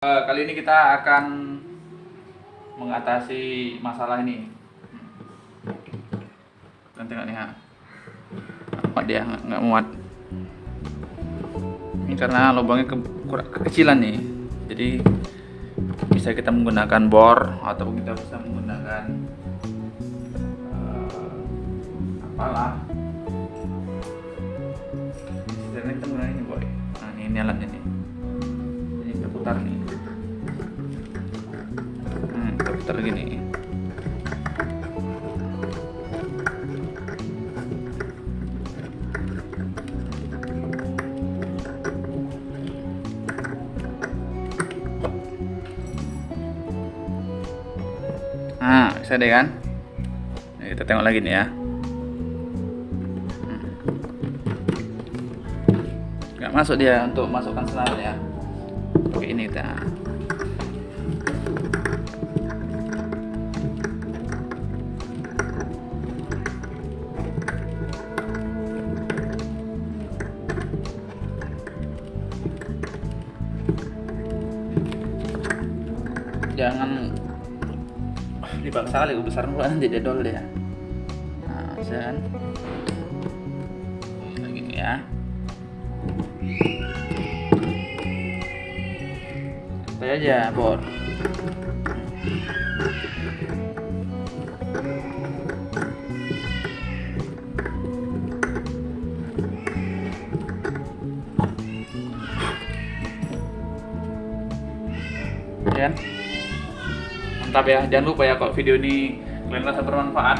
kali ini kita akan mengatasi masalah ini. Kalian tengok nih. Muat dia nggak muat. Ini karena lubangnya ke, kurang kekecilan nih. Jadi bisa kita menggunakan bor atau kita bisa menggunakan eh, apalah. Sebenarnya kita menggunakan ini boy. Nah ini, ini alatnya nih. Ini kita putar nih. Putar gini. Nah, bisa deh kan? Nah, kita tengok lagi nih ya. Hmm. Nggak masuk dia untuk masukkan senar ya. Ini kita. Jangan dipaksa kali besar pula nanti dia dol dia. Nah dan kayak gini ya. Kita aja bor? Ya kan? Mantap ya. Jangan lupa ya kalau video ini kalian rasa bermanfaat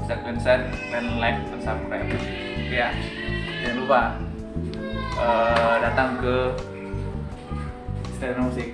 bisa kalian share kalian like dan subscribe. Ya. Jangan lupa eh, datang ke Stereo Musik